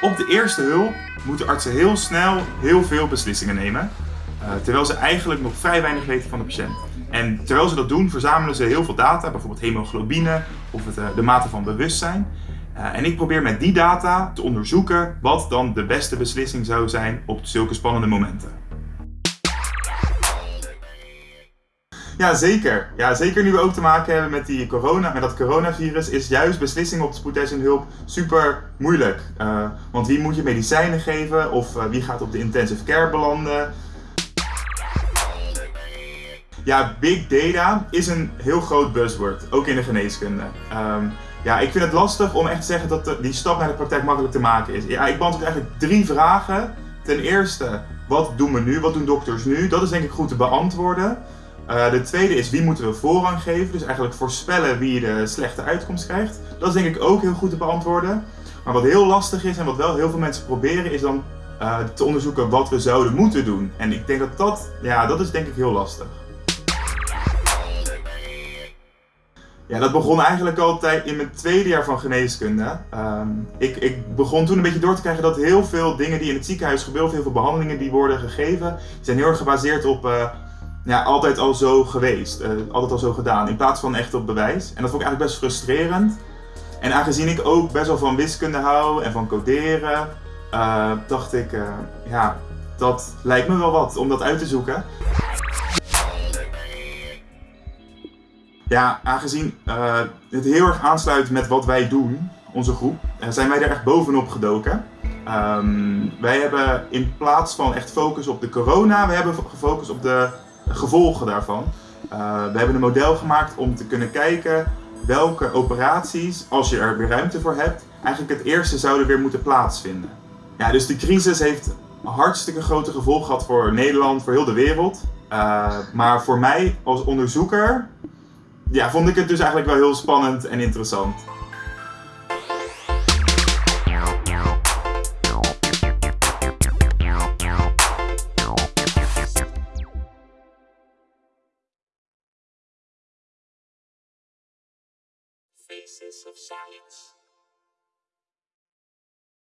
Op de eerste hulp moeten artsen heel snel heel veel beslissingen nemen. eh, terwijl ze eigenlijk nog vrij weinig weten van de patiënt. En terwijl ze dat doen, verzamelen ze heel veel data, bijvoorbeeld hemoglobine of eh, de mate van bewustzijn. Eh, en ik probeer met die data te onderzoeken wat dan de beste beslissing zou zijn op zulke spannende momenten. Ja, zeker. Ja, zeker nu we ook te maken hebben met, die corona, met dat coronavirus, is juist beslissingen op spoedeisende hulp super moeilijk. Eh, want wie moet je medicijnen geven of eh, wie gaat op de intensive care belanden? Ja, big data is een heel groot buzzword, ook in de geneeskunde. Ehm, ja, ik vind het lastig om echt te zeggen dat de- die stap naar de praktijk makkelijk te maken is. Ja, ik beantwoord eigenlijk drie vragen. Ten eerste, wat doen we nu? Wat doen dokters nu? Dat is denk ik goed te beantwoorden. Eh, de tweede is, wie moeten we voorrang geven? Dus eigenlijk voorspellen wie de slechte uitkomst krijgt. Dat is denk ik ook heel goed te beantwoorden. Maar wat heel lastig is en wat wel heel veel mensen proberen, is dan eh, te onderzoeken wat we zouden moeten doen. En ik denk dat dat, ja, dat is denk ik heel lastig. Ja, dat begon eigenlijk altijd in mijn tweede jaar van geneeskunde. Ehm, ik, ik begon toen een beetje door te krijgen dat heel veel dingen die in het ziekenhuis gebeuren, heel veel behandelingen die worden gegeven, zijn heel erg gebaseerd op eh, ja, altijd al zo geweest, eh, altijd al zo gedaan, in plaats van echt op bewijs. En dat vond ik eigenlijk best frustrerend. En aangezien ik ook best wel van wiskunde hou en van coderen, eh, dacht ik, eh, ja, dat lijkt me wel wat om dat uit te zoeken. Ja, aangezien het heel erg aansluit met wat wij doen, onze groep, zijn wij er echt bovenop gedoken. Ehm, wij hebben in plaats van echt focus op de corona, we hebben gefocust op de gevolgen daarvan. Eh, we hebben een model gemaakt om te kunnen kijken welke operaties, als je er weer ruimte voor hebt, eigenlijk het eerste zouden weer moeten plaatsvinden. Ja, dus de crisis heeft hartstikke grote gevolgen gehad voor Nederland, voor heel de wereld. Eh, maar voor mij als onderzoeker ja, vond ik het dus eigenlijk wel heel spannend en interessant. Faces of Science.